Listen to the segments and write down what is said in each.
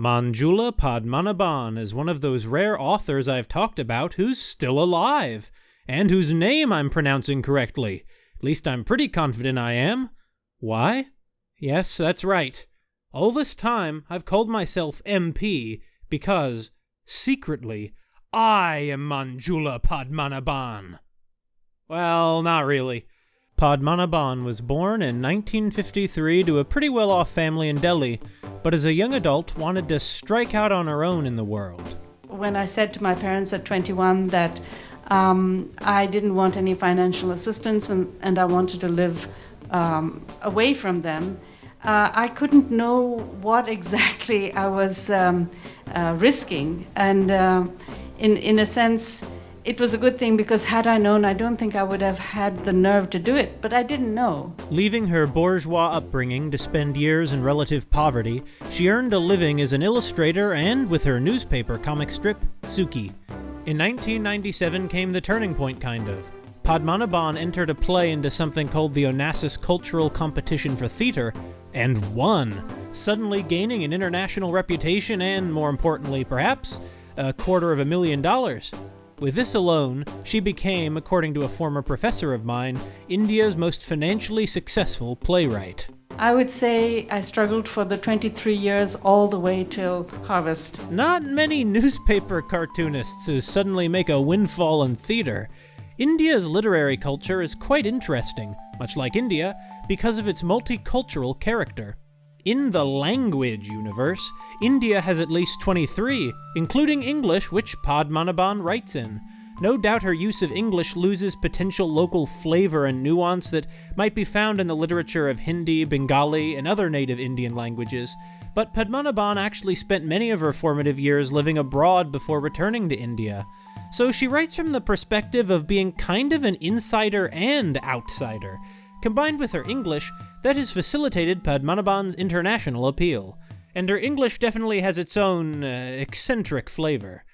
Manjula Padmanabhan is one of those rare authors I've talked about who's still alive, and whose name I'm pronouncing correctly. At least I'm pretty confident I am. Why? Yes, that's right. All this time I've called myself MP because, secretly, I am Manjula Padmanabhan. Well, not really. Padmanabhan was born in 1953 to a pretty well-off family in Delhi, but as a young adult wanted to strike out on her own in the world. When I said to my parents at 21 that um, I didn't want any financial assistance and, and I wanted to live um, away from them, uh, I couldn't know what exactly I was um, uh, risking. And uh, in, in a sense, it was a good thing because had I known, I don't think I would have had the nerve to do it, but I didn't know. Leaving her bourgeois upbringing to spend years in relative poverty, she earned a living as an illustrator and with her newspaper comic strip, Suki. In 1997 came the turning point, kind of. Padmanabhan entered a play into something called the Onassis Cultural Competition for Theater, and won, suddenly gaining an international reputation and, more importantly perhaps, a quarter of a million dollars. With this alone, she became, according to a former professor of mine, India's most financially successful playwright. I would say I struggled for the 23 years all the way till harvest. Not many newspaper cartoonists who suddenly make a windfall in theater. India's literary culture is quite interesting, much like India, because of its multicultural character. In the language universe, India has at least 23, including English, which Padmanabhan writes in. No doubt her use of English loses potential local flavor and nuance that might be found in the literature of Hindi, Bengali, and other native Indian languages, but Padmanabhan actually spent many of her formative years living abroad before returning to India. So she writes from the perspective of being kind of an insider and outsider. Combined with her English, that has facilitated Padmanabhan's international appeal, and her English definitely has its own uh, eccentric flavor.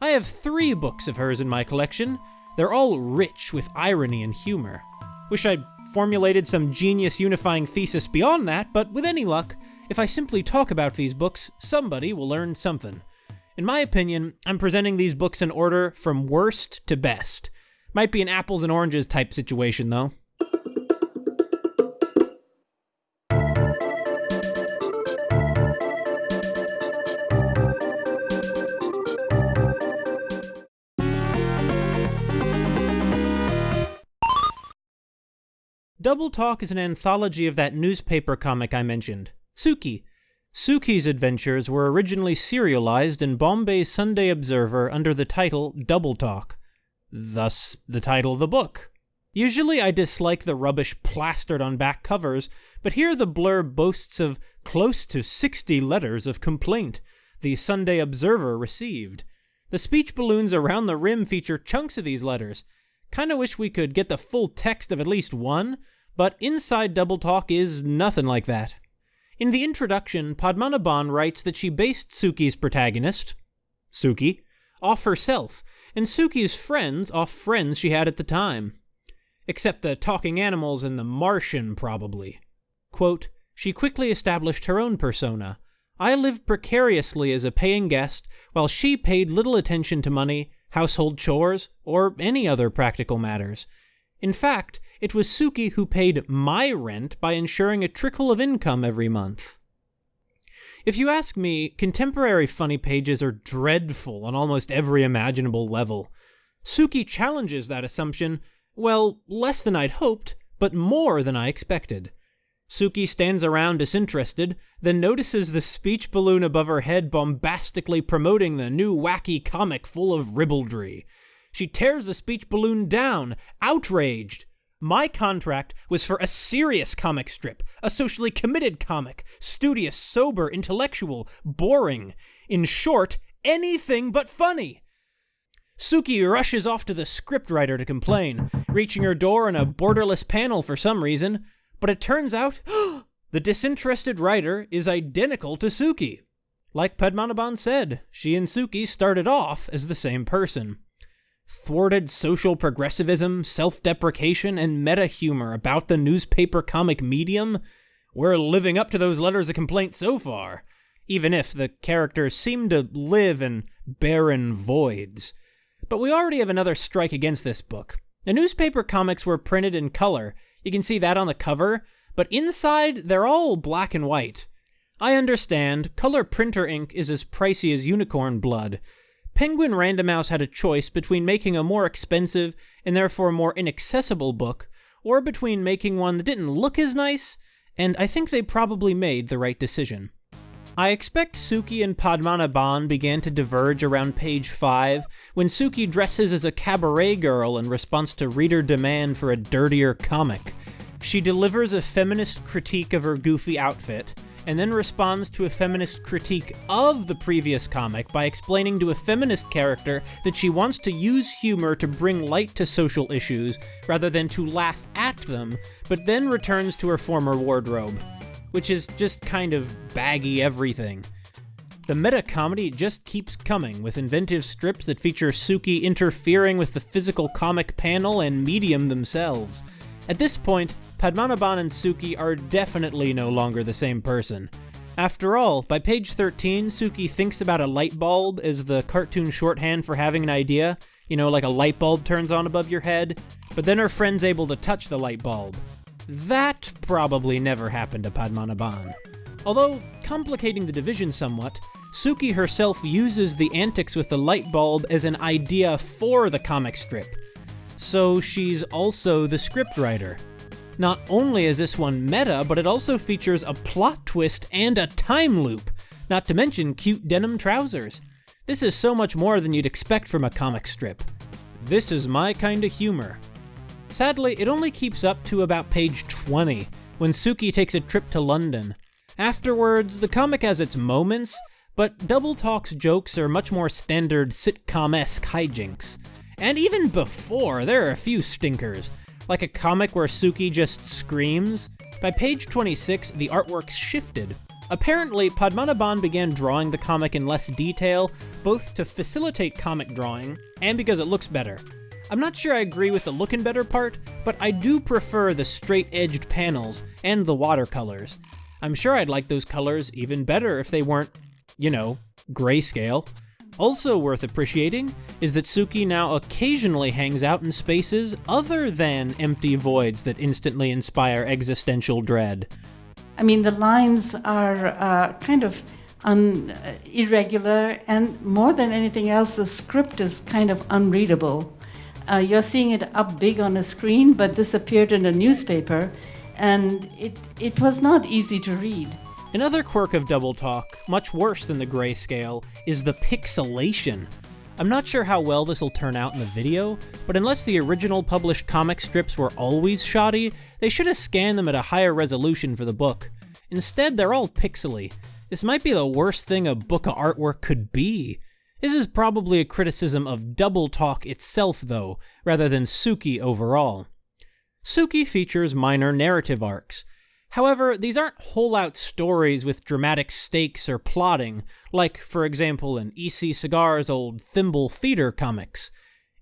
I have three books of hers in my collection. They're all rich with irony and humor. Wish I'd formulated some genius unifying thesis beyond that, but with any luck, if I simply talk about these books, somebody will learn something. In my opinion, I'm presenting these books in order from worst to best. Might be an apples and oranges type situation, though. Double Talk is an anthology of that newspaper comic I mentioned, Suki. Suki's adventures were originally serialized in Bombay's Sunday Observer under the title Double Talk, thus the title of the book. Usually I dislike the rubbish plastered on back covers, but here the blurb boasts of close to 60 letters of complaint the Sunday Observer received. The speech balloons around the rim feature chunks of these letters. Kinda wish we could get the full text of at least one, but Inside Double Talk is nothing like that. In the introduction, Padmanabhan writes that she based Suki's protagonist, Suki, off herself, and Suki's friends off friends she had at the time. Except the talking animals and the Martian, probably. Quote, she quickly established her own persona. I lived precariously as a paying guest, while she paid little attention to money, household chores, or any other practical matters. In fact, it was Suki who paid my rent by ensuring a trickle of income every month. If you ask me, contemporary funny pages are dreadful on almost every imaginable level. Suki challenges that assumption, well, less than I'd hoped, but more than I expected. Suki stands around disinterested, then notices the speech balloon above her head bombastically promoting the new wacky comic full of ribaldry. She tears the speech balloon down, outraged. My contract was for a serious comic strip, a socially committed comic, studious, sober, intellectual, boring. In short, anything but funny. Suki rushes off to the scriptwriter to complain, reaching her door in a borderless panel for some reason, but it turns out the disinterested writer is identical to Suki. Like Padmanabhan said, she and Suki started off as the same person thwarted social progressivism, self deprecation, and meta humor about the newspaper comic medium, we're living up to those letters of complaint so far. even if the characters seem to live in barren voids. But we already have another strike against this book. The newspaper comics were printed in color, you can see that on the cover, but inside they're all black and white. I understand, color printer ink is as pricey as unicorn blood. Penguin Random House had a choice between making a more expensive and therefore more inaccessible book, or between making one that didn't look as nice, and I think they probably made the right decision. I expect Suki and Padmanabhan began to diverge around page 5 when Suki dresses as a cabaret girl in response to reader demand for a dirtier comic. She delivers a feminist critique of her goofy outfit, and then responds to a feminist critique of the previous comic by explaining to a feminist character that she wants to use humor to bring light to social issues rather than to laugh at them, but then returns to her former wardrobe, which is just kind of baggy everything. The meta comedy just keeps coming, with inventive strips that feature Suki interfering with the physical comic panel and medium themselves. At this point, Padmanabhan and Suki are definitely no longer the same person. After all, by page 13, Suki thinks about a light bulb as the cartoon shorthand for having an idea. You know, like a light bulb turns on above your head, but then her friend's able to touch the light bulb. That probably never happened to Padmanabhan. Although, complicating the division somewhat, Suki herself uses the antics with the light bulb as an idea for the comic strip. So she's also the scriptwriter. Not only is this one meta, but it also features a plot twist and a time loop, not to mention cute denim trousers. This is so much more than you'd expect from a comic strip. This is my kind of humor. Sadly, it only keeps up to about page 20, when Suki takes a trip to London. Afterwards, the comic has its moments, but Double Talk's jokes are much more standard sitcom esque hijinks. And even before, there are a few stinkers, like a comic where Suki just screams. By page 26, the artwork's shifted. Apparently, Padmanabhan began drawing the comic in less detail, both to facilitate comic drawing and because it looks better. I'm not sure I agree with the looking better part, but I do prefer the straight edged panels and the watercolors. I'm sure I'd like those colors even better if they weren't, you know, grayscale. Also worth appreciating is that Suki now occasionally hangs out in spaces other than empty voids that instantly inspire existential dread. I mean, the lines are uh, kind of un- uh, irregular, and more than anything else, the script is kind of unreadable. Uh, you're seeing it up big on a screen, but this appeared in a newspaper, and it, it was not easy to read. Another quirk of Double Talk, much worse than the grayscale, is the pixelation. I'm not sure how well this will turn out in the video, but unless the original published comic strips were always shoddy, they should have scanned them at a higher resolution for the book. Instead, they're all pixely. This might be the worst thing a book of artwork could be. This is probably a criticism of Double Talk itself, though, rather than Suki overall. Suki features minor narrative arcs. However, these aren't whole out stories with dramatic stakes or plotting, like, for example, in E.C. Segar's old Thimble Theater comics.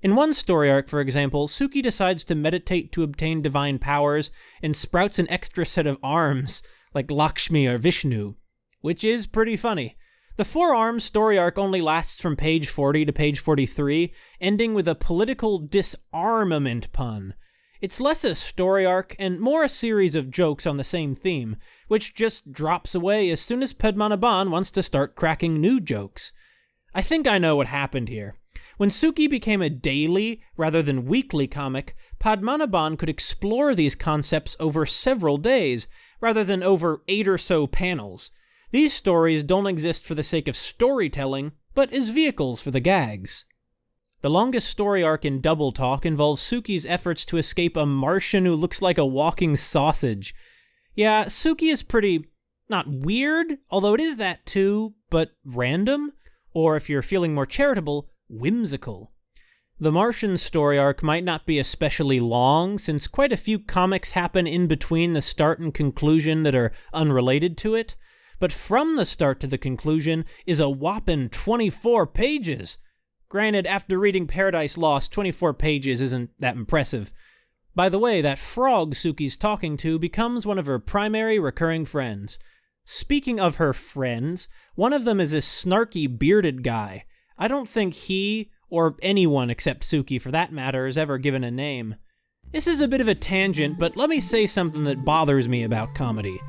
In one story arc, for example, Suki decides to meditate to obtain divine powers and sprouts an extra set of arms, like Lakshmi or Vishnu, which is pretty funny. The Four Arms story arc only lasts from page 40 to page 43, ending with a political disarmament pun. It's less a story arc and more a series of jokes on the same theme, which just drops away as soon as Padmanabhan wants to start cracking new jokes. I think I know what happened here. When Suki became a daily rather than weekly comic, Padmanabhan could explore these concepts over several days, rather than over eight or so panels. These stories don't exist for the sake of storytelling, but as vehicles for the gags. The longest story arc in Double Talk involves Suki's efforts to escape a Martian who looks like a walking sausage. Yeah, Suki is pretty, not weird, although it is that too, but random, or if you're feeling more charitable, whimsical. The Martian story arc might not be especially long, since quite a few comics happen in between the start and conclusion that are unrelated to it, but from the start to the conclusion is a whopping 24 pages. Granted, after reading Paradise Lost, 24 pages isn't that impressive. By the way, that frog Suki's talking to becomes one of her primary recurring friends. Speaking of her friends, one of them is this snarky bearded guy. I don't think he, or anyone except Suki for that matter, is ever given a name. This is a bit of a tangent, but let me say something that bothers me about comedy.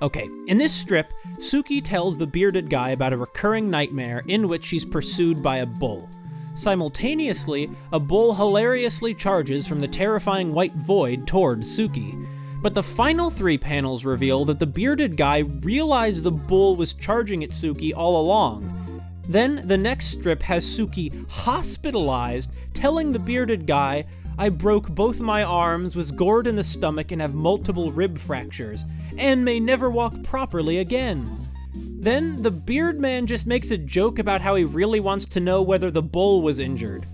Okay, in this strip, Suki tells the bearded guy about a recurring nightmare in which she's pursued by a bull. Simultaneously, a bull hilariously charges from the terrifying white void toward Suki. But the final three panels reveal that the bearded guy realized the bull was charging at Suki all along. Then the next strip has Suki hospitalized, telling the bearded guy, I broke both my arms, was gored in the stomach, and have multiple rib fractures, and may never walk properly again. Then the beard man just makes a joke about how he really wants to know whether the bull was injured.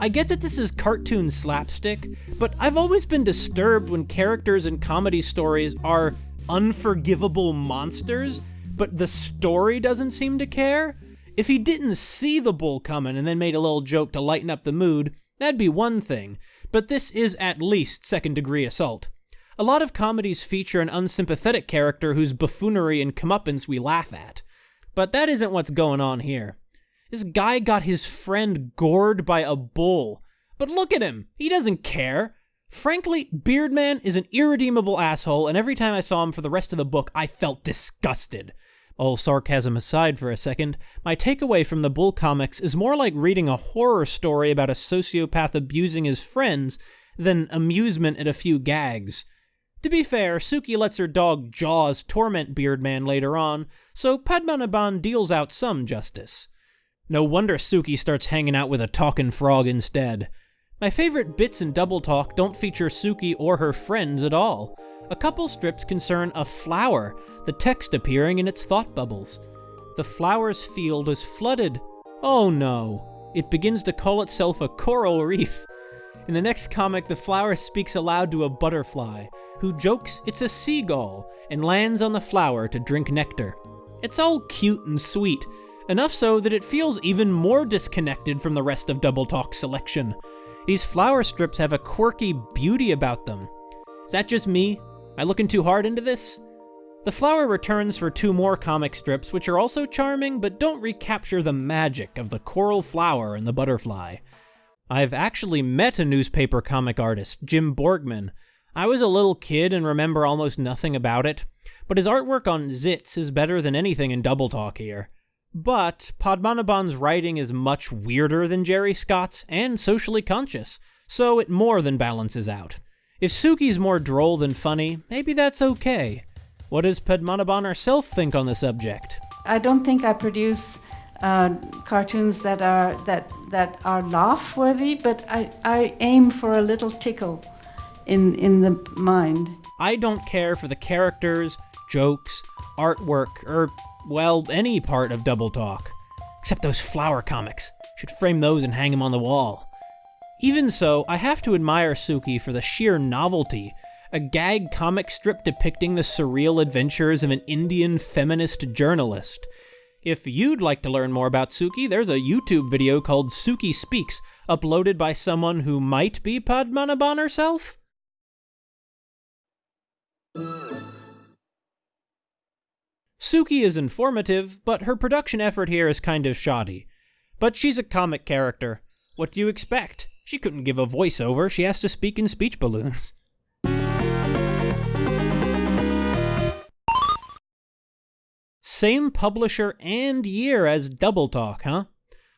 I get that this is cartoon slapstick, but I've always been disturbed when characters in comedy stories are unforgivable monsters, but the story doesn't seem to care. If he didn't see the bull coming and then made a little joke to lighten up the mood, that'd be one thing, but this is at least second degree assault. A lot of comedies feature an unsympathetic character whose buffoonery and comeuppance we laugh at. But that isn't what's going on here. This guy got his friend gored by a bull. But look at him. He doesn't care. Frankly, Beardman is an irredeemable asshole, and every time I saw him for the rest of the book, I felt disgusted. All sarcasm aside for a second, my takeaway from the Bull comics is more like reading a horror story about a sociopath abusing his friends than amusement at a few gags. To be fair, Suki lets her dog Jaws torment Beardman later on, so Padmanabhan deals out some justice. No wonder Suki starts hanging out with a talking frog instead. My favorite bits in Double Talk don't feature Suki or her friends at all. A couple strips concern a flower, the text appearing in its thought bubbles. The flower's field is flooded. Oh no. It begins to call itself a coral reef. In the next comic, the flower speaks aloud to a butterfly, who jokes it's a seagull and lands on the flower to drink nectar. It's all cute and sweet, enough so that it feels even more disconnected from the rest of Double Talk's selection. These flower strips have a quirky beauty about them. Is that just me? I looking too hard into this? The flower returns for two more comic strips, which are also charming, but don't recapture the magic of the coral flower and the butterfly. I've actually met a newspaper comic artist, Jim Borgman. I was a little kid and remember almost nothing about it, but his artwork on Zits is better than anything in Double Talk here. But Padmanabhan's writing is much weirder than Jerry Scott's and socially conscious, so it more than balances out. If Suki's more droll than funny, maybe that's okay. What does Padmanabhan herself think on the subject? I don't think I produce uh, cartoons that are that that are laugh worthy, but I, I aim for a little tickle in in the mind. I don't care for the characters, jokes, artwork, or well, any part of Double Talk. Except those flower comics. Should frame those and hang them on the wall. Even so, I have to admire Suki for the sheer novelty. A gag comic strip depicting the surreal adventures of an Indian feminist journalist. If you'd like to learn more about Suki, there's a YouTube video called Suki Speaks, uploaded by someone who might be Padmanabhan herself? Suki is informative, but her production effort here is kind of shoddy. But she's a comic character. What do you expect? She couldn't give a voiceover, she has to speak in speech balloons. Same publisher and year as Double Talk, huh?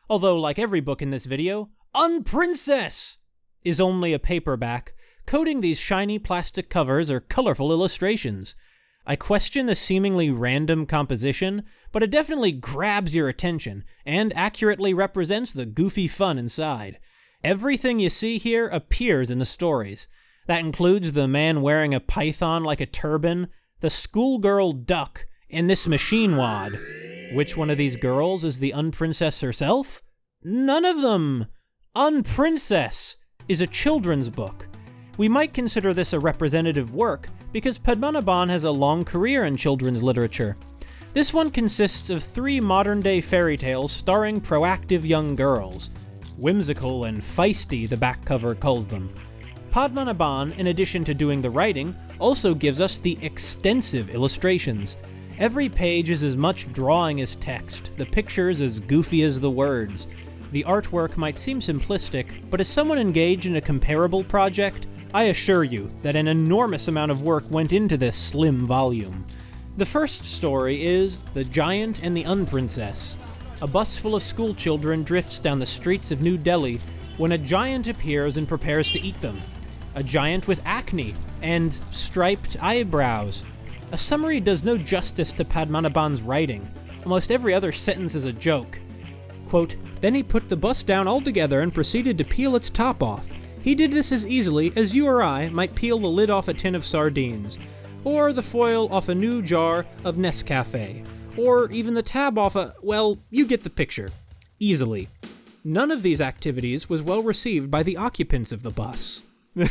Although, like every book in this video, Unprincess is only a paperback. Coating these shiny plastic covers are colorful illustrations. I question the seemingly random composition, but it definitely grabs your attention and accurately represents the goofy fun inside. Everything you see here appears in the stories. That includes the man wearing a python like a turban, the schoolgirl duck, and this machine wad. Which one of these girls is the Unprincess herself? None of them! Unprincess is a children's book. We might consider this a representative work, because Padmanabhan has a long career in children's literature. This one consists of three modern day fairy tales starring proactive young girls. Whimsical and feisty, the back cover calls them. Padmanabhan, in addition to doing the writing, also gives us the extensive illustrations. Every page is as much drawing as text, the pictures as goofy as the words. The artwork might seem simplistic, but as someone engaged in a comparable project, I assure you that an enormous amount of work went into this slim volume. The first story is The Giant and the Unprincess. A bus full of schoolchildren drifts down the streets of New Delhi when a giant appears and prepares to eat them. A giant with acne and striped eyebrows. A summary does no justice to Padmanabhan's writing. Almost every other sentence is a joke. Quote, then he put the bus down altogether and proceeded to peel its top off. He did this as easily as you or I might peel the lid off a tin of sardines, or the foil off a new jar of Nescafe, or even the tab off a. well, you get the picture. Easily. None of these activities was well received by the occupants of the bus.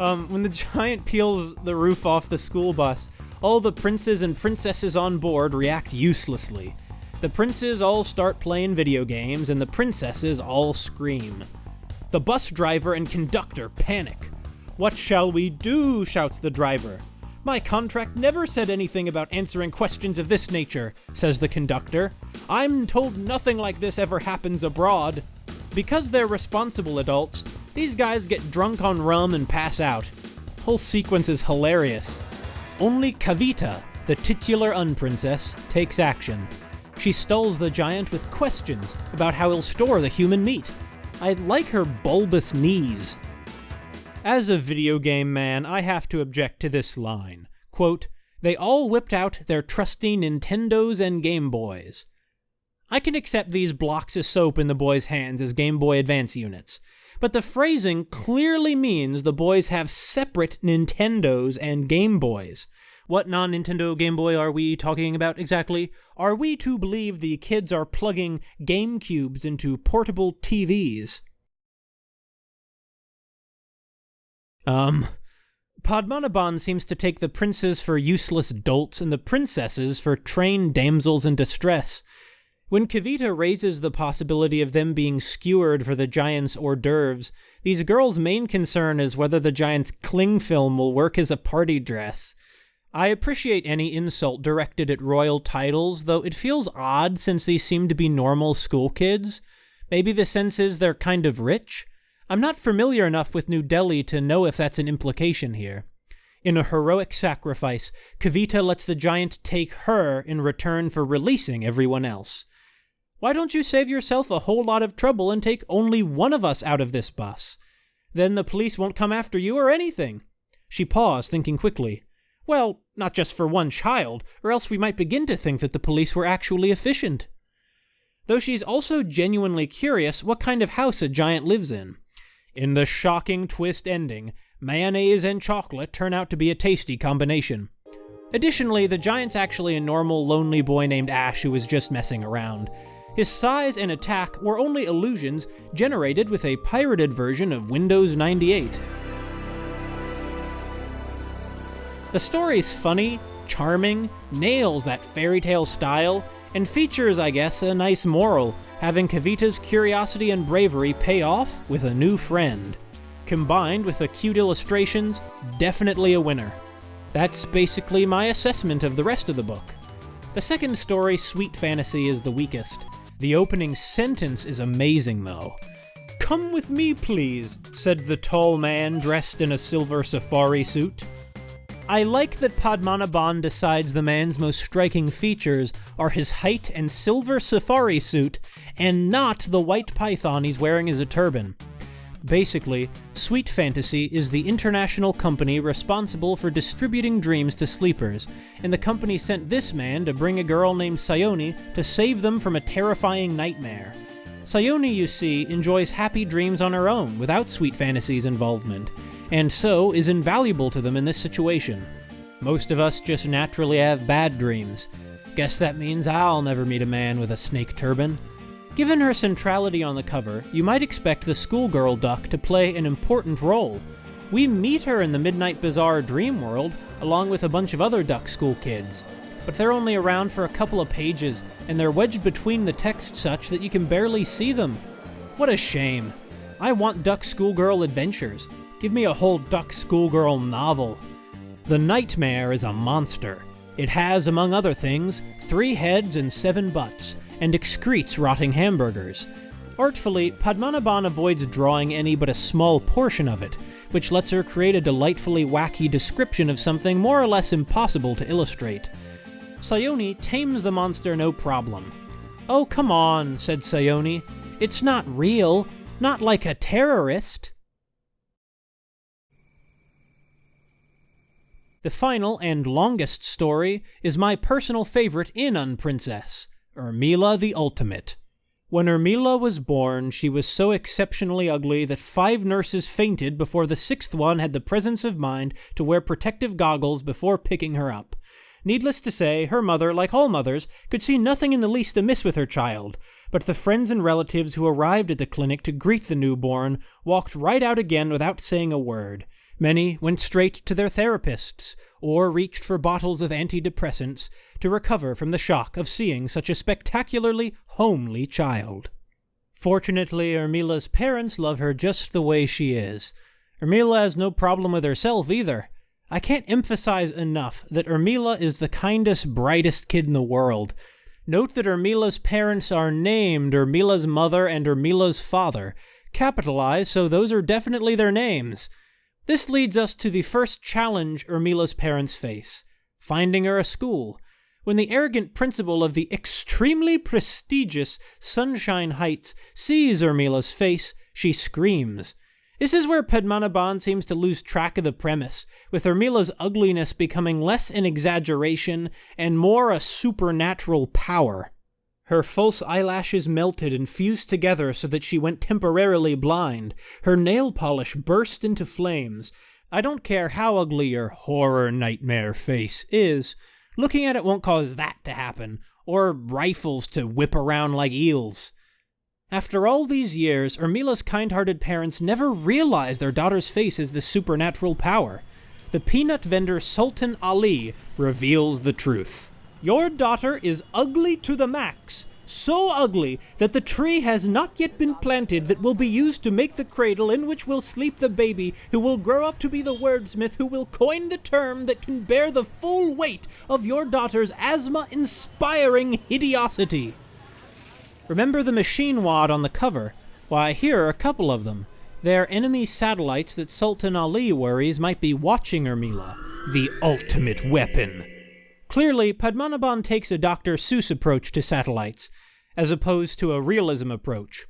um, when the giant peels the roof off the school bus, all the princes and princesses on board react uselessly. The princes all start playing video games, and the princesses all scream. The bus driver and conductor panic. What shall we do? shouts the driver. My contract never said anything about answering questions of this nature, says the conductor. I'm told nothing like this ever happens abroad. Because they're responsible adults, these guys get drunk on rum and pass out. Whole sequence is hilarious. Only Kavita, the titular unprincess, takes action. She stalls the giant with questions about how he'll store the human meat. I like her bulbous knees. As a video game man, I have to object to this line. Quote, they all whipped out their trusty Nintendos and Game Boys. I can accept these blocks of soap in the boys' hands as Game Boy Advance units, but the phrasing clearly means the boys have separate Nintendos and Game Boys. What non Nintendo Game Boy are we talking about exactly? Are we to believe the kids are plugging Game Cubes into portable TVs? Um. Padmanabhan seems to take the princes for useless dolts and the princesses for trained damsels in distress. When Kavita raises the possibility of them being skewered for the giant's hors d'oeuvres, these girls' main concern is whether the giant's cling film will work as a party dress. I appreciate any insult directed at royal titles, though it feels odd since these seem to be normal school kids. Maybe the sense is they're kind of rich? I'm not familiar enough with New Delhi to know if that's an implication here. In a heroic sacrifice, Kavita lets the giant take her in return for releasing everyone else. Why don't you save yourself a whole lot of trouble and take only one of us out of this bus? Then the police won't come after you or anything. She paused, thinking quickly. Well, not just for one child, or else we might begin to think that the police were actually efficient. Though she's also genuinely curious what kind of house a giant lives in. In the shocking twist ending, mayonnaise and chocolate turn out to be a tasty combination. Additionally, the giant's actually a normal, lonely boy named Ash who was just messing around. His size and attack were only illusions generated with a pirated version of Windows 98. The story's funny, charming, nails that fairy tale style, and features, I guess, a nice moral, having Kavita's curiosity and bravery pay off with a new friend. Combined with the cute illustrations, definitely a winner. That's basically my assessment of the rest of the book. The second story, Sweet Fantasy, is the weakest. The opening sentence is amazing, though. Come with me, please, said the tall man dressed in a silver safari suit. I like that Padmanabhan decides the man's most striking features are his height and silver safari suit, and not the white python he's wearing as a turban. Basically, Sweet Fantasy is the international company responsible for distributing dreams to sleepers, and the company sent this man to bring a girl named Sayoni to save them from a terrifying nightmare. Sayoni, you see, enjoys happy dreams on her own without Sweet Fantasy's involvement, and so is invaluable to them in this situation. Most of us just naturally have bad dreams. Guess that means I'll never meet a man with a snake turban. Given her centrality on the cover, you might expect the schoolgirl duck to play an important role. We meet her in the Midnight Bazaar dream world, along with a bunch of other duck school kids. But they're only around for a couple of pages, and they're wedged between the text such that you can barely see them. What a shame. I want Duck Schoolgirl adventures. Give me a whole Duck Schoolgirl novel. The Nightmare is a monster. It has, among other things, three heads and seven butts, and excretes rotting hamburgers. Artfully, Padmanabhan avoids drawing any but a small portion of it, which lets her create a delightfully wacky description of something more or less impossible to illustrate. Sayoni tames the monster no problem. Oh, come on, said Sayoni. It's not real, not like a terrorist. The final and longest story is my personal favorite in Unprincess, Urmila the Ultimate. When Urmila was born, she was so exceptionally ugly that five nurses fainted before the sixth one had the presence of mind to wear protective goggles before picking her up. Needless to say, her mother, like all mothers, could see nothing in the least amiss with her child, but the friends and relatives who arrived at the clinic to greet the newborn walked right out again without saying a word. Many went straight to their therapists, or reached for bottles of antidepressants to recover from the shock of seeing such a spectacularly homely child. Fortunately, Urmila's parents love her just the way she is. Urmila has no problem with herself either. I can't emphasize enough that Urmila is the kindest, brightest kid in the world. Note that Urmila's parents are named Urmila's mother and Urmila's father, capitalized, so those are definitely their names. This leads us to the first challenge Urmila's parents face finding her a school. When the arrogant principal of the extremely prestigious Sunshine Heights sees Urmila's face, she screams. This is where Padmanabhan seems to lose track of the premise, with Urmila's ugliness becoming less an exaggeration and more a supernatural power. Her false eyelashes melted and fused together so that she went temporarily blind. Her nail polish burst into flames. I don't care how ugly your horror nightmare face is. Looking at it won't cause that to happen, or rifles to whip around like eels. After all these years, Urmila's kind hearted parents never realized their daughter's face is this supernatural power. The peanut vendor Sultan Ali reveals the truth. Your daughter is ugly to the max. So ugly that the tree has not yet been planted that will be used to make the cradle in which will sleep the baby who will grow up to be the wordsmith who will coin the term that can bear the full weight of your daughter's asthma inspiring hideosity. Remember the machine wad on the cover? Why, here are a couple of them. They're enemy satellites that Sultan Ali worries might be watching Urmila. The ultimate weapon. Clearly, Padmanabhan takes a Dr. Seuss approach to satellites, as opposed to a realism approach.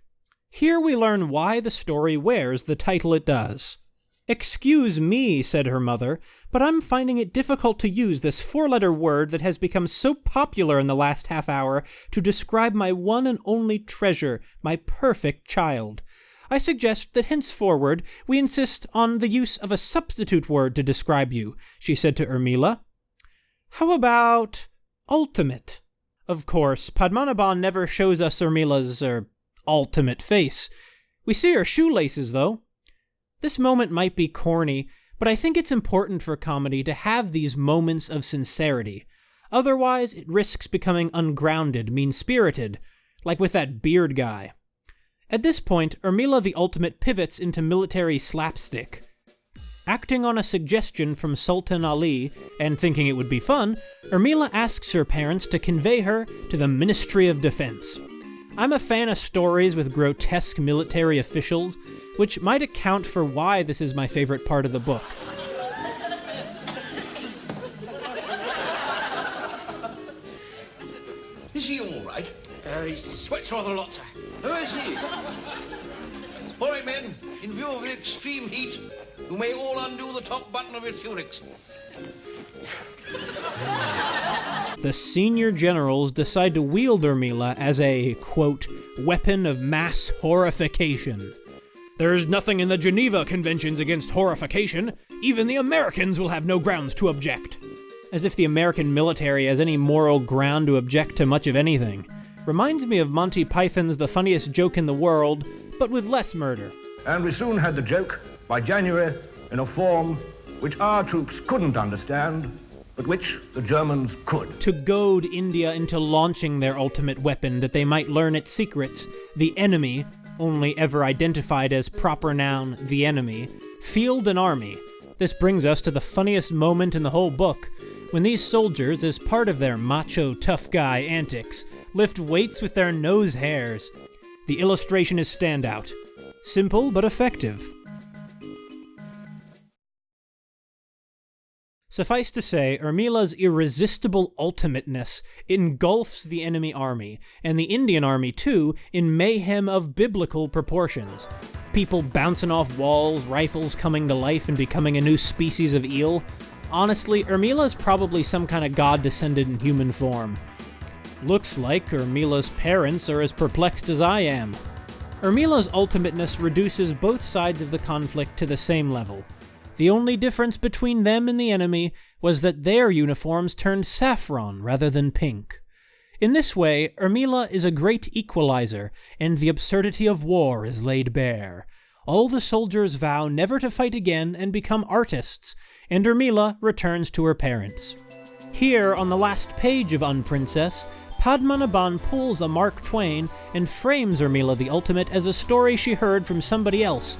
Here we learn why the story wears the title it does. Excuse me, said her mother, but I'm finding it difficult to use this four letter word that has become so popular in the last half hour to describe my one and only treasure, my perfect child. I suggest that henceforward we insist on the use of a substitute word to describe you, she said to Urmila. How about ultimate? Of course, Padmanabhan never shows us Urmila's, er, ultimate face. We see her shoelaces, though. This moment might be corny, but I think it's important for comedy to have these moments of sincerity. Otherwise, it risks becoming ungrounded, mean spirited, like with that beard guy. At this point, Urmila the Ultimate pivots into military slapstick. Acting on a suggestion from Sultan Ali, and thinking it would be fun, Urmila asks her parents to convey her to the Ministry of Defense. I'm a fan of stories with grotesque military officials, which might account for why this is my favorite part of the book. Is he all right? Uh, he sweats rather a lot, sir. Who is he? All right, men, in view of the extreme heat, you may all undo the top button of your tunics. The senior generals decide to wield Urmila as a, quote, weapon of mass horrification. There's nothing in the Geneva Conventions against horrification. Even the Americans will have no grounds to object. As if the American military has any moral ground to object to much of anything. Reminds me of Monty Python's The Funniest Joke in the World, but with less murder. And we soon had the joke, by January, in a form which our troops couldn't understand, but which the Germans could. To goad India into launching their ultimate weapon that they might learn its secrets, the enemy, only ever identified as proper noun the enemy, field an army. This brings us to the funniest moment in the whole book, when these soldiers, as part of their macho tough guy antics, lift weights with their nose hairs. The illustration is standout. Simple but effective. Suffice to say, Urmila's irresistible ultimateness engulfs the enemy army, and the Indian army too, in mayhem of biblical proportions. People bouncing off walls, rifles coming to life and becoming a new species of eel. Honestly, Urmila's probably some kind of god descended in human form. Looks like Urmila's parents are as perplexed as I am. Urmila's ultimateness reduces both sides of the conflict to the same level. The only difference between them and the enemy was that their uniforms turned saffron rather than pink. In this way, Urmila is a great equalizer, and the absurdity of war is laid bare. All the soldiers vow never to fight again and become artists, and Urmila returns to her parents. Here, on the last page of Unprincess, Padmanabhan pulls a Mark Twain and frames Urmila the Ultimate as a story she heard from somebody else,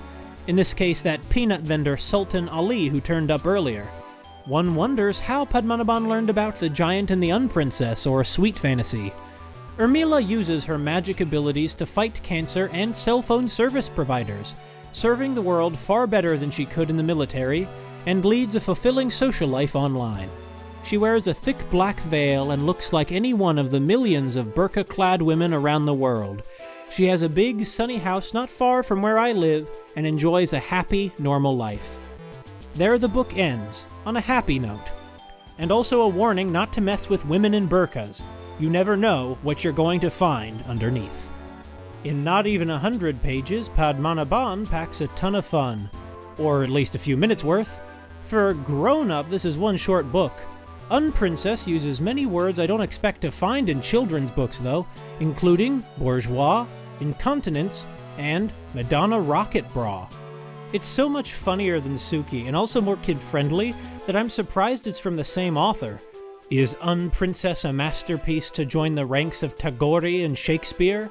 in this case that peanut vendor Sultan Ali who turned up earlier. One wonders how Padmanabhan learned about the giant and the unprincess or sweet fantasy. Urmila uses her magic abilities to fight cancer and cell phone service providers, serving the world far better than she could in the military, and leads a fulfilling social life online. She wears a thick black veil and looks like any one of the millions of burqa clad women around the world. She has a big, sunny house not far from where I live and enjoys a happy, normal life. There the book ends, on a happy note. And also a warning not to mess with women in burqas. You never know what you're going to find underneath. In not even a hundred pages, Padmanabhan packs a ton of fun. Or at least a few minutes worth. For grown up, this is one short book. Unprincess uses many words I don't expect to find in children's books, though, including bourgeois, incontinence, and Madonna Rocket Bra. It's so much funnier than Suki, and also more kid friendly, that I'm surprised it's from the same author. Is Unprincess a masterpiece to join the ranks of Tagore and Shakespeare?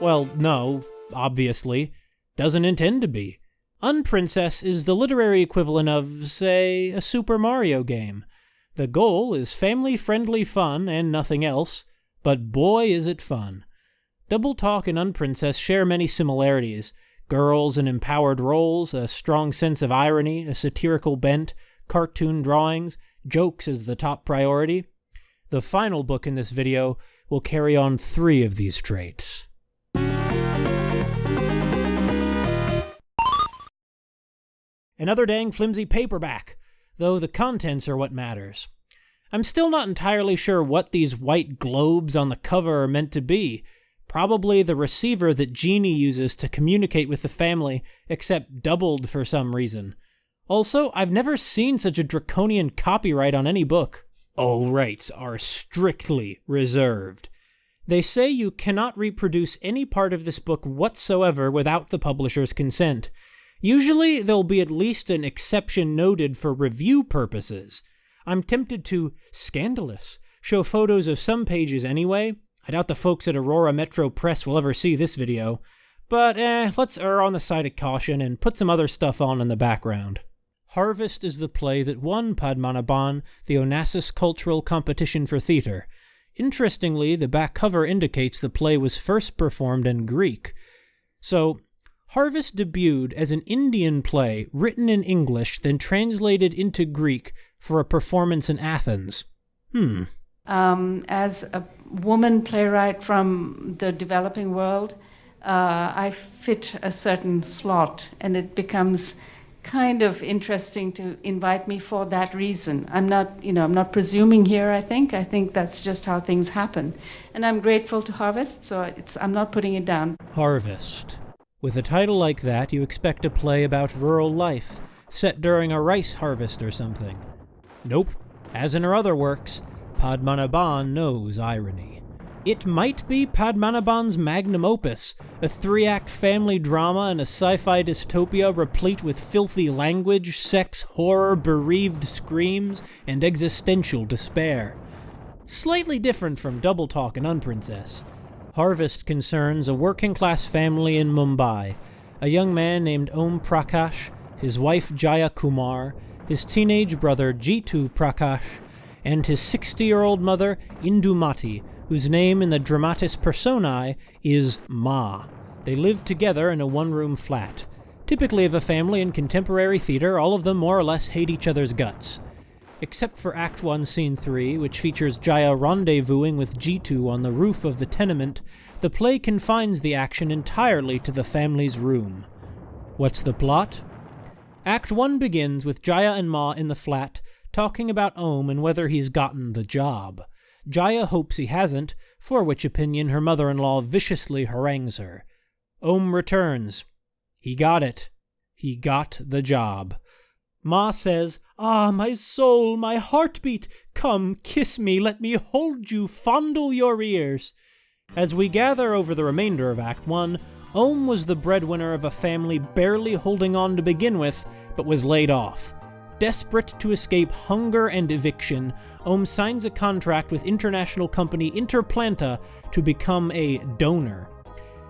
Well, no, obviously. Doesn't intend to be. Unprincess is the literary equivalent of, say, a Super Mario game. The goal is family friendly fun and nothing else, but boy is it fun. Double Talk and Unprincess share many similarities girls in empowered roles, a strong sense of irony, a satirical bent, cartoon drawings, jokes as the top priority. The final book in this video will carry on three of these traits. Another dang flimsy paperback, though the contents are what matters. I'm still not entirely sure what these white globes on the cover are meant to be, Probably the receiver that Ginni uses to communicate with the family, except doubled for some reason. Also, I've never seen such a draconian copyright on any book. All rights are strictly reserved. They say you cannot reproduce any part of this book whatsoever without the publisher's consent. Usually, there'll be at least an exception noted for review purposes. I'm tempted to, scandalous, show photos of some pages anyway, I doubt the folks at Aurora Metro Press will ever see this video, but eh, let's err on the side of caution and put some other stuff on in the background. Harvest is the play that won Padmanabhan the Onassis Cultural Competition for Theatre. Interestingly, the back cover indicates the play was first performed in Greek. So, Harvest debuted as an Indian play written in English, then translated into Greek for a performance in Athens. Hmm. Um, as a woman playwright from the developing world, uh, I fit a certain slot, and it becomes kind of interesting to invite me for that reason. I'm not, you know, I'm not presuming here. I think I think that's just how things happen, and I'm grateful to Harvest. So it's I'm not putting it down. Harvest. With a title like that, you expect a play about rural life, set during a rice harvest or something. Nope. As in her other works, Padmanabhan knows irony. It might be Padmanabhan's magnum opus, a three act family drama in a sci fi dystopia replete with filthy language, sex, horror, bereaved screams, and existential despair. Slightly different from Double Talk and Unprincess. Harvest concerns a working class family in Mumbai, a young man named Om Prakash, his wife Jaya Kumar, his teenage brother Jitu Prakash, and his 60 year old mother, Indumati, whose name in the dramatis personae is Ma. They live together in a one room flat. Typically of a family in contemporary theater, all of them more or less hate each other's guts. Except for Act 1, Scene 3, which features Jaya rendezvousing with Jitu on the roof of the tenement, the play confines the action entirely to the family's room. What's the plot? Act 1 begins with Jaya and Ma in the flat, talking about Om and whether he's gotten the job. Jaya hopes he hasn't, for which opinion her mother in law viciously harangues her. Om returns. He got it. He got the job. Ma says, Ah, my soul, my heartbeat, come, kiss me, let me hold you, fondle your ears. As we gather over the remainder of Act 1, Om was the breadwinner of a family barely holding on to begin with, but was laid off. Desperate to escape hunger and eviction, Om signs a contract with international company Interplanta to become a donor.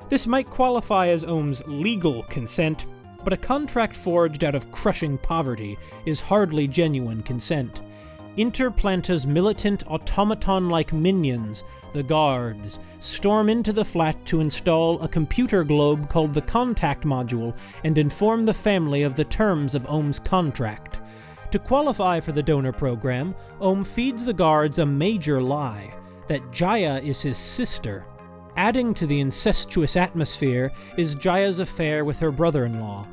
This might qualify as Om's legal consent, but a contract forged out of crushing poverty is hardly genuine consent. Interplanta's militant automaton like minions, the guards, storm into the flat to install a computer globe called the Contact Module and inform the family of the terms of Om's contract. To qualify for the donor program, Om feeds the guards a major lie that Jaya is his sister. Adding to the incestuous atmosphere is Jaya's affair with her brother in law.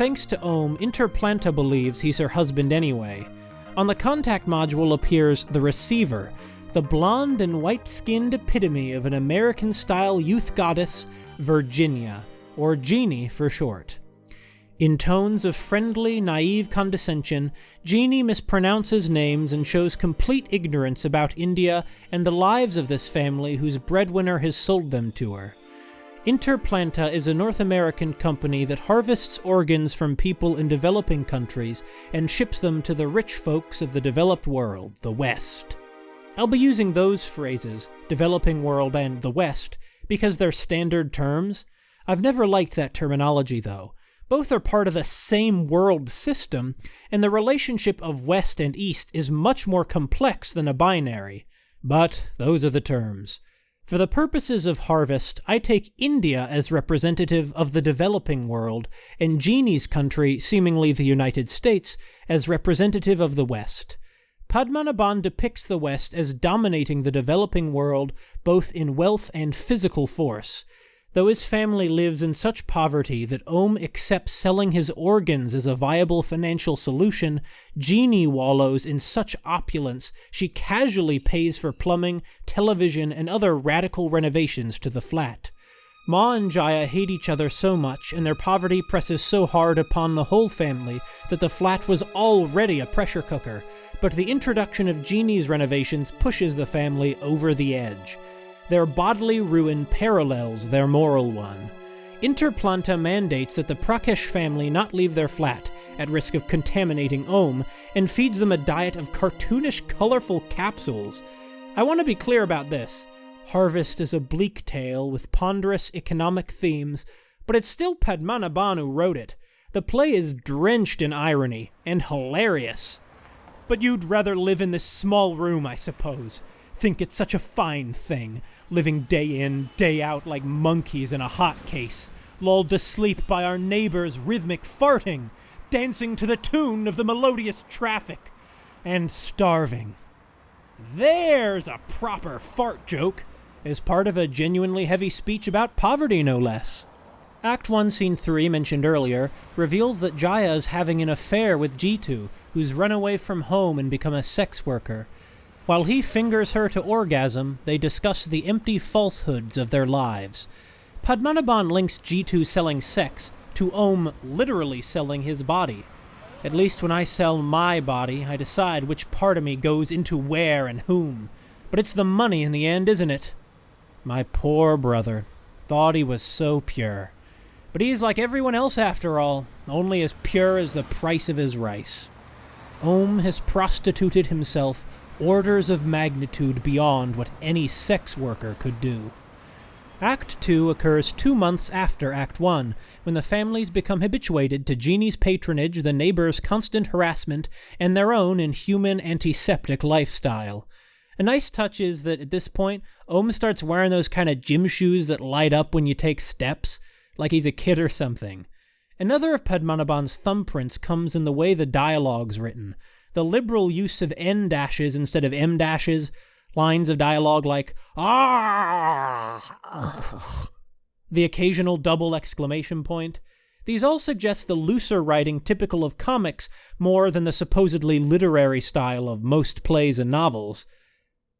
Thanks to Om, Interplanta believes he's her husband anyway. On the contact module appears the receiver, the blonde and white skinned epitome of an American style youth goddess, Virginia, or Ginni for short. In tones of friendly, naive condescension, Ginni mispronounces names and shows complete ignorance about India and the lives of this family whose breadwinner has sold them to her. Interplanta is a North American company that harvests organs from people in developing countries and ships them to the rich folks of the developed world, the West. I'll be using those phrases, developing world and the West, because they're standard terms. I've never liked that terminology, though. Both are part of the same world system, and the relationship of West and East is much more complex than a binary. But those are the terms. For the purposes of Harvest, I take India as representative of the developing world, and Ginni's country, seemingly the United States, as representative of the West. Padmanabhan depicts the West as dominating the developing world both in wealth and physical force, Though his family lives in such poverty that Om accepts selling his organs as a viable financial solution, Ginni wallows in such opulence she casually pays for plumbing, television, and other radical renovations to the flat. Ma and Jaya hate each other so much, and their poverty presses so hard upon the whole family that the flat was already a pressure cooker, but the introduction of Ginni's renovations pushes the family over the edge. Their bodily ruin parallels their moral one. Interplanta mandates that the Prakash family not leave their flat, at risk of contaminating Om, and feeds them a diet of cartoonish, colorful capsules. I want to be clear about this. Harvest is a bleak tale with ponderous economic themes, but it's still Padmanabhan who wrote it. The play is drenched in irony, and hilarious. But you'd rather live in this small room, I suppose. Think it's such a fine thing living day in, day out like monkeys in a hot case, lulled to sleep by our neighbor's rhythmic farting, dancing to the tune of the melodious traffic, and starving. There's a proper fart joke, as part of a genuinely heavy speech about poverty, no less. Act 1, Scene 3, mentioned earlier, reveals that Jaya is having an affair with Jitu, who's run away from home and become a sex worker. While he fingers her to orgasm, they discuss the empty falsehoods of their lives. Padmanabhan links Jitu selling sex to Om literally selling his body. At least when I sell my body, I decide which part of me goes into where and whom. But it's the money in the end, isn't it? My poor brother. Thought he was so pure. But he's like everyone else after all, only as pure as the price of his rice. Om has prostituted himself orders of magnitude beyond what any sex worker could do. Act 2 occurs two months after Act 1, when the families become habituated to Ginni's patronage, the neighbors' constant harassment, and their own inhuman antiseptic lifestyle. A nice touch is that at this point, Om starts wearing those kind of gym shoes that light up when you take steps, like he's a kid or something. Another of Padmanabhan's thumbprints comes in the way the dialogue's written. The liberal use of N dashes instead of M dashes, lines of dialogue like, ah, the occasional double exclamation point. These all suggest the looser writing typical of comics more than the supposedly literary style of most plays and novels.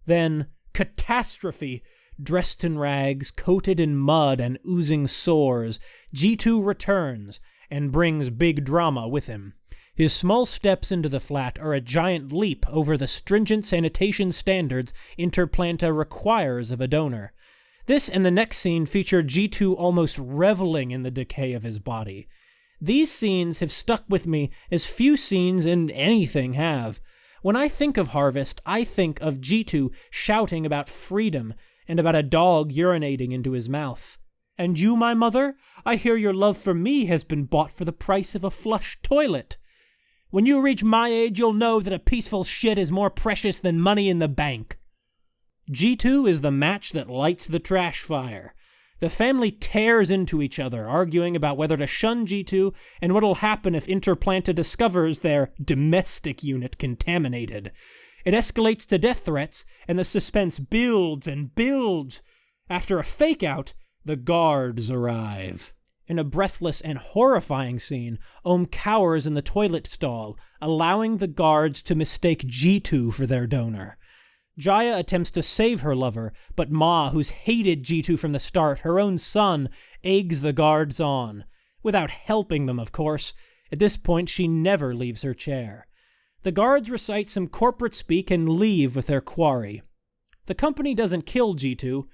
Then, catastrophe! Dressed in rags, coated in mud and oozing sores, Jitu returns and brings big drama with him. His small steps into the flat are a giant leap over the stringent sanitation standards Interplanta requires of a donor. This and the next scene feature Jitu almost reveling in the decay of his body. These scenes have stuck with me as few scenes in anything have. When I think of Harvest, I think of Jitu shouting about freedom and about a dog urinating into his mouth. And you, my mother, I hear your love for me has been bought for the price of a flush toilet. When you reach my age, you'll know that a peaceful shit is more precious than money in the bank. Jitu is the match that lights the trash fire. The family tears into each other, arguing about whether to shun Jitu and what'll happen if Interplanta discovers their domestic unit contaminated. It escalates to death threats, and the suspense builds and builds. After a fake out, the guards arrive. In a breathless and horrifying scene, Om cowers in the toilet stall, allowing the guards to mistake Jitu for their donor. Jaya attempts to save her lover, but Ma, who's hated Jitu from the start, her own son, eggs the guards on. Without helping them, of course. At this point, she never leaves her chair. The guards recite some corporate speak and leave with their quarry. The company doesn't kill Jitu.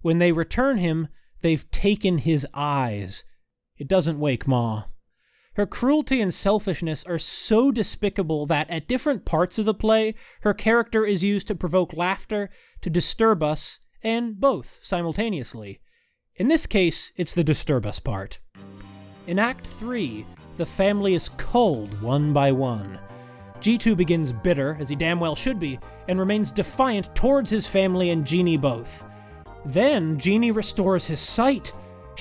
When they return him, they've taken his eyes. It doesn't wake Ma. Her cruelty and selfishness are so despicable that at different parts of the play, her character is used to provoke laughter, to disturb us, and both simultaneously. In this case, it's the disturb us part. In Act 3, the family is culled one by one. Jitu begins bitter, as he damn well should be, and remains defiant towards his family and Ginni both. Then, Ginni restores his sight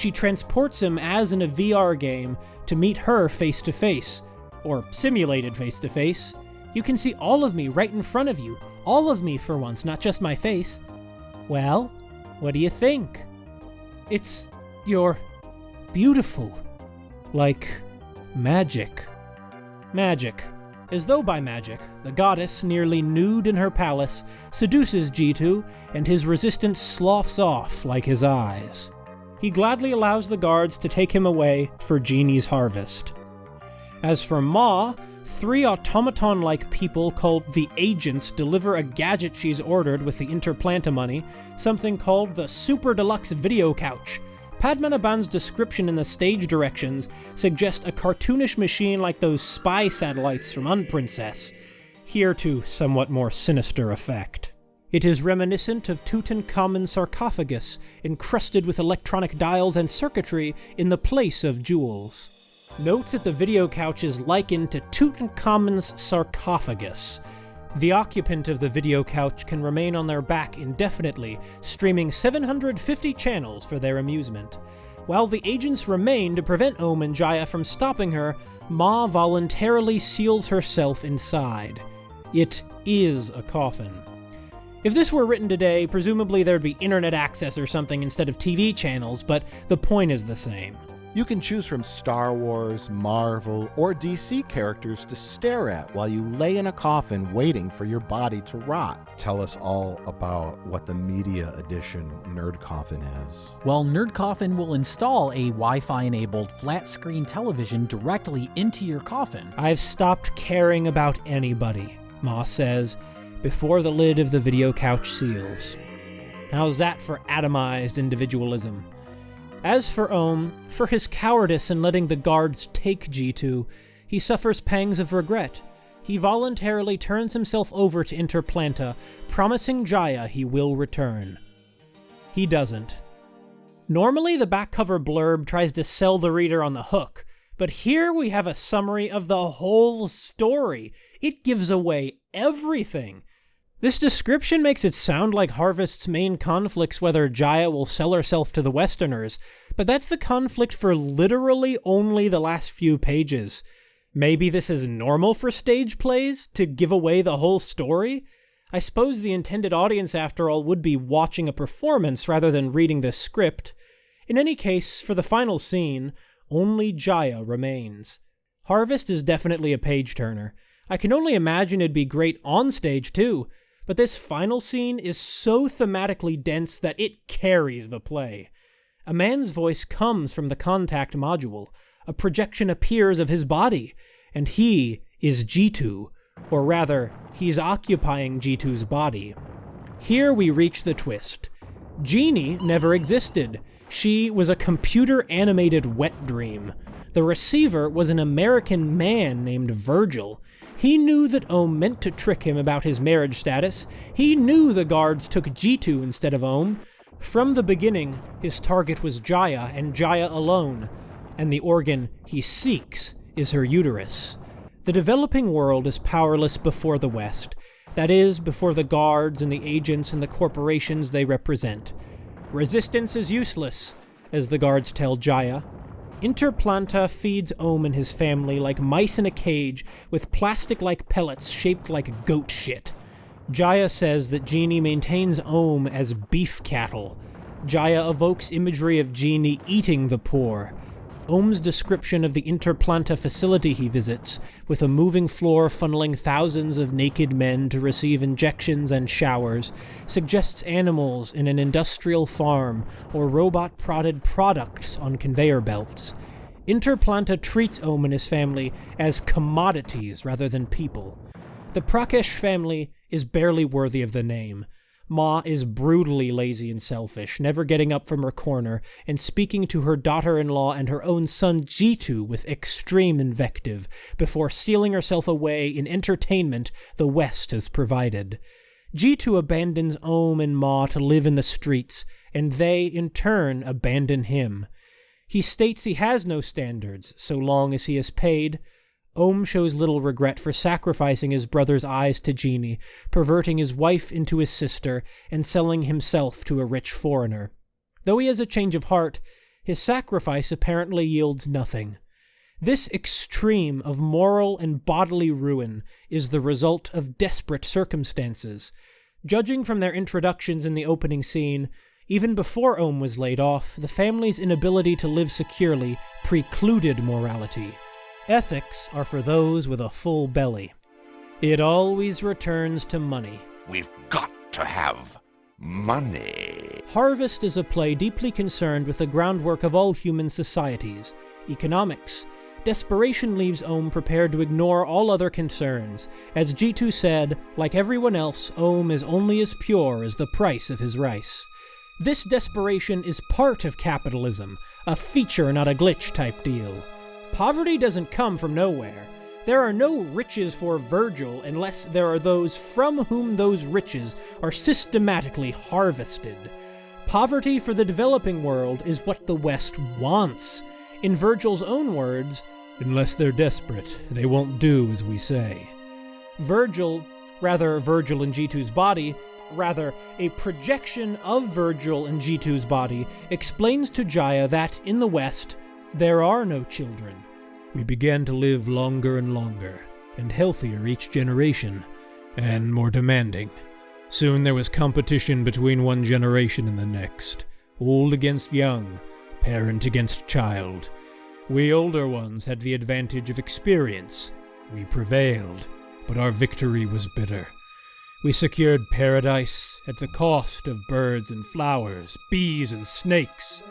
she transports him as in a VR game to meet her face to face, or simulated face to face. You can see all of me right in front of you, all of me for once, not just my face. Well, what do you think? It's. you're. beautiful. Like. magic. Magic. As though by magic, the goddess, nearly nude in her palace, seduces Jitu, and his resistance sloughs off like his eyes he gladly allows the guards to take him away for Ginni's harvest. As for Ma, three automaton like people called the Agents deliver a gadget she's ordered with the Interplanta money, something called the Super Deluxe Video Couch. Padmanabhan's description in the stage directions suggest a cartoonish machine like those spy satellites from Unprincess, here to somewhat more sinister effect. It is reminiscent of Tutankhamun's sarcophagus, encrusted with electronic dials and circuitry in the place of jewels. Note that the video couch is likened to Tutankhamun's sarcophagus. The occupant of the video couch can remain on their back indefinitely, streaming 750 channels for their amusement. While the agents remain to prevent Om and Jaya from stopping her, Ma voluntarily seals herself inside. It is a coffin. If this were written today, presumably there'd be internet access or something instead of TV channels, but the point is the same. You can choose from Star Wars, Marvel, or DC characters to stare at while you lay in a coffin waiting for your body to rot. Tell us all about what the Media Edition Nerd Coffin is. Well, Nerd Coffin will install a Wi Fi enabled flat screen television directly into your coffin. I've stopped caring about anybody, Ma says, before the lid of the video couch seals. How's that for atomized individualism? As for Om, for his cowardice in letting the guards take Jitu, he suffers pangs of regret. He voluntarily turns himself over to Interplanta, promising Jaya he will return. He doesn't. Normally, the back cover blurb tries to sell the reader on the hook, but here we have a summary of the whole story. It gives away everything. This description makes it sound like Harvest's main conflict's whether Jaya will sell herself to the Westerners, but that's the conflict for literally only the last few pages. Maybe this is normal for stage plays, to give away the whole story? I suppose the intended audience, after all, would be watching a performance rather than reading the script. In any case, for the final scene, only Jaya remains. Harvest is definitely a page turner. I can only imagine it'd be great on stage, too. But this final scene is so thematically dense that it carries the play. A man's voice comes from the contact module. A projection appears of his body, and he is Jitu, or rather, he's occupying Jitu's body. Here we reach the twist. Ginni never existed. She was a computer animated wet dream. The receiver was an American man named Virgil, he knew that Om meant to trick him about his marriage status. He knew the guards took Jitu instead of Om. From the beginning, his target was Jaya and Jaya alone, and the organ he seeks is her uterus. The developing world is powerless before the West, that is, before the guards and the agents and the corporations they represent. Resistance is useless, as the guards tell Jaya, Interplanta feeds Om and his family like mice in a cage with plastic like pellets shaped like goat shit. Jaya says that Ginni maintains Om as beef cattle. Jaya evokes imagery of Ginni eating the poor, Om's description of the Interplanta facility he visits, with a moving floor funneling thousands of naked men to receive injections and showers, suggests animals in an industrial farm or robot prodded products on conveyor belts. Interplanta treats Om and his family as commodities rather than people. The Prakash family is barely worthy of the name. Ma is brutally lazy and selfish, never getting up from her corner, and speaking to her daughter in law and her own son Jitu with extreme invective, before sealing herself away in entertainment the West has provided. Jitu abandons Om and Ma to live in the streets, and they, in turn, abandon him. He states he has no standards, so long as he is paid, Om shows little regret for sacrificing his brother's eyes to Ginni, perverting his wife into his sister, and selling himself to a rich foreigner. Though he has a change of heart, his sacrifice apparently yields nothing. This extreme of moral and bodily ruin is the result of desperate circumstances. Judging from their introductions in the opening scene, even before Om was laid off, the family's inability to live securely precluded morality. Ethics are for those with a full belly. It always returns to money. We've got to have money. Harvest is a play deeply concerned with the groundwork of all human societies economics. Desperation leaves Om prepared to ignore all other concerns. As Jitu said, like everyone else, Om is only as pure as the price of his rice. This desperation is part of capitalism, a feature, not a glitch type deal. Poverty doesn't come from nowhere. There are no riches for Virgil unless there are those from whom those riches are systematically harvested. Poverty for the developing world is what the West wants. In Virgil's own words, unless they're desperate, they won't do as we say. Virgil, rather Virgil in Jitu's body, rather a projection of Virgil in Jitu's body, explains to Jaya that in the West, there are no children. We began to live longer and longer, and healthier each generation, and more demanding. Soon there was competition between one generation and the next, old against young, parent against child. We older ones had the advantage of experience. We prevailed, but our victory was bitter. We secured paradise at the cost of birds and flowers, bees and snakes.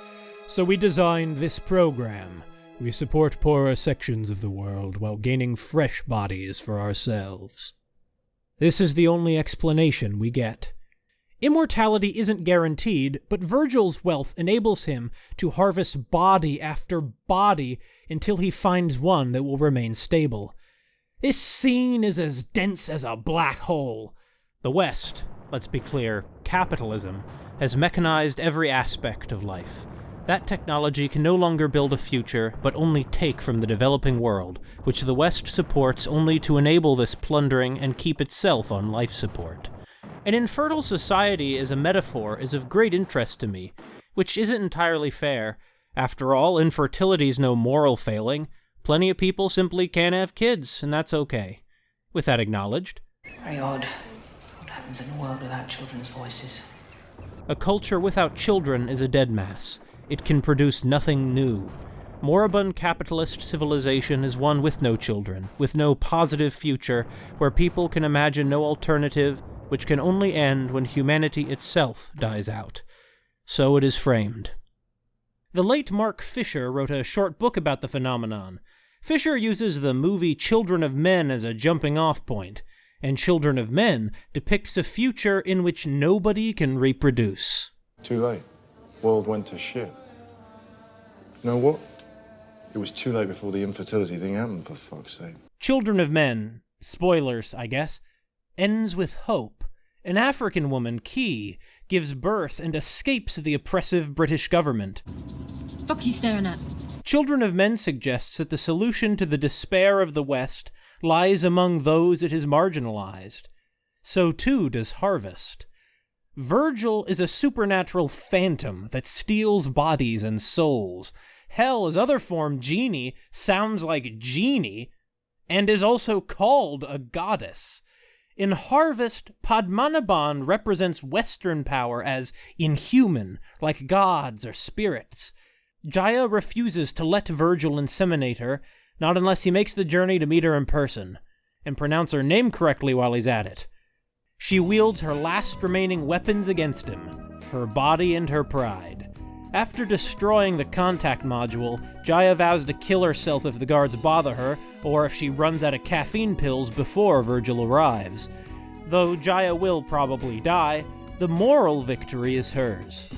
So we designed this program. We support poorer sections of the world while gaining fresh bodies for ourselves. This is the only explanation we get. Immortality isn't guaranteed, but Virgil's wealth enables him to harvest body after body until he finds one that will remain stable. This scene is as dense as a black hole. The West, let's be clear, capitalism, has mechanized every aspect of life. That technology can no longer build a future, but only take from the developing world, which the West supports only to enable this plundering and keep itself on life support. An infertile society as a metaphor is of great interest to me, which isn't entirely fair. After all, infertility's no moral failing. Plenty of people simply can't have kids, and that's okay. With that acknowledged, Very odd. What happens in a world without children's voices? a culture without children is a dead mass. It can produce nothing new. Moribund capitalist civilization is one with no children, with no positive future, where people can imagine no alternative, which can only end when humanity itself dies out. So it is framed. The late Mark Fisher wrote a short book about the phenomenon. Fisher uses the movie Children of Men as a jumping off point, and Children of Men depicts a future in which nobody can reproduce. Too late. World went to shit. You know what? It was too late before the infertility thing happened, for fuck's sake. Children of Men, spoilers, I guess, ends with hope. An African woman, Kee, gives birth and escapes the oppressive British government. Fuck you staring at? Children of Men suggests that the solution to the despair of the West lies among those it has marginalized. So too does Harvest. Virgil is a supernatural phantom that steals bodies and souls. Hell, his other form, Ginni, sounds like genie, and is also called a goddess. In Harvest, Padmanabhan represents Western power as inhuman, like gods or spirits. Jaya refuses to let Virgil inseminate her, not unless he makes the journey to meet her in person, and pronounce her name correctly while he's at it. She wields her last remaining weapons against him her body and her pride. After destroying the contact module, Jaya vows to kill herself if the guards bother her, or if she runs out of caffeine pills before Virgil arrives. Though Jaya will probably die, the moral victory is hers.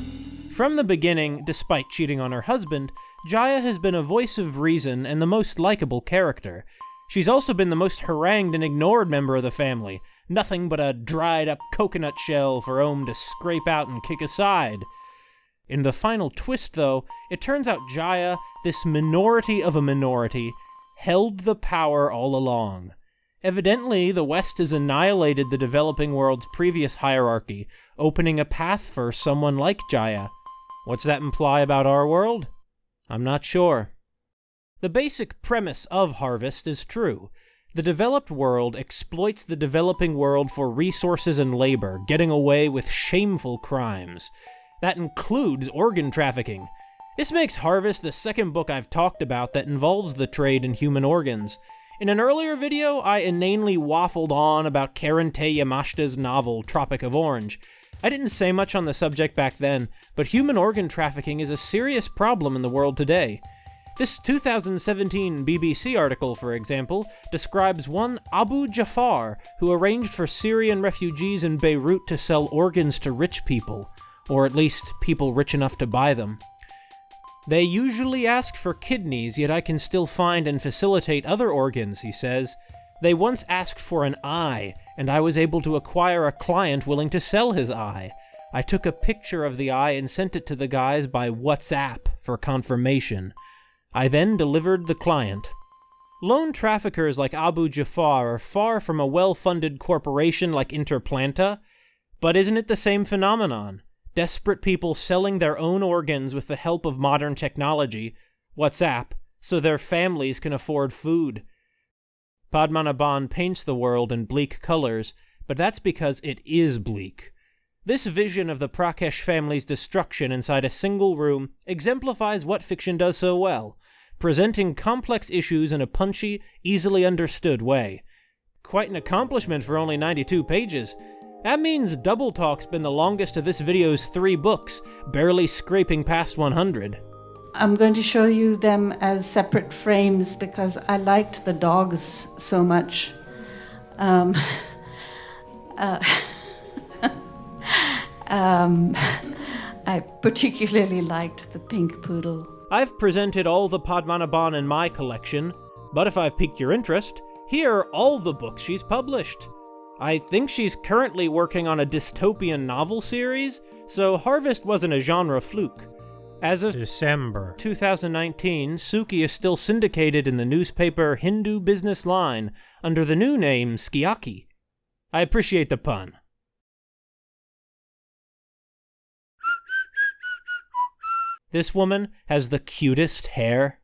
From the beginning, despite cheating on her husband, Jaya has been a voice of reason and the most likable character. She's also been the most harangued and ignored member of the family, nothing but a dried up coconut shell for Om to scrape out and kick aside. In the final twist, though, it turns out Jaya, this minority of a minority, held the power all along. Evidently, the West has annihilated the developing world's previous hierarchy, opening a path for someone like Jaya. What's that imply about our world? I'm not sure. The basic premise of Harvest is true. The developed world exploits the developing world for resources and labor, getting away with shameful crimes. That includes organ trafficking. This makes Harvest the second book I've talked about that involves the trade in human organs. In an earlier video, I inanely waffled on about Karen Tei Yamashita's novel, Tropic of Orange. I didn't say much on the subject back then, but human organ trafficking is a serious problem in the world today. This 2017 BBC article, for example, describes one Abu Jafar who arranged for Syrian refugees in Beirut to sell organs to rich people, or at least people rich enough to buy them. They usually ask for kidneys, yet I can still find and facilitate other organs, he says. They once asked for an eye, and I was able to acquire a client willing to sell his eye. I took a picture of the eye and sent it to the guys by WhatsApp for confirmation. I then delivered the client. Lone traffickers like Abu Jafar are far from a well funded corporation like Interplanta, but isn't it the same phenomenon? Desperate people selling their own organs with the help of modern technology, WhatsApp, so their families can afford food. Padmanabhan paints the world in bleak colors, but that's because it is bleak. This vision of the Prakash family's destruction inside a single room exemplifies what fiction does so well, presenting complex issues in a punchy, easily understood way. Quite an accomplishment for only 92 pages. That means Double Talk's been the longest of this video's three books, barely scraping past 100. I'm going to show you them as separate frames because I liked the dogs so much. Um, uh, um, I particularly liked the pink poodle. I've presented all the Padmanabhan in my collection, but if I've piqued your interest, here are all the books she's published. I think she's currently working on a dystopian novel series, so Harvest wasn't a genre fluke. As of December 2019, Suki is still syndicated in the newspaper Hindu Business Line under the new name Skiaki. I appreciate the pun. This woman has the cutest hair.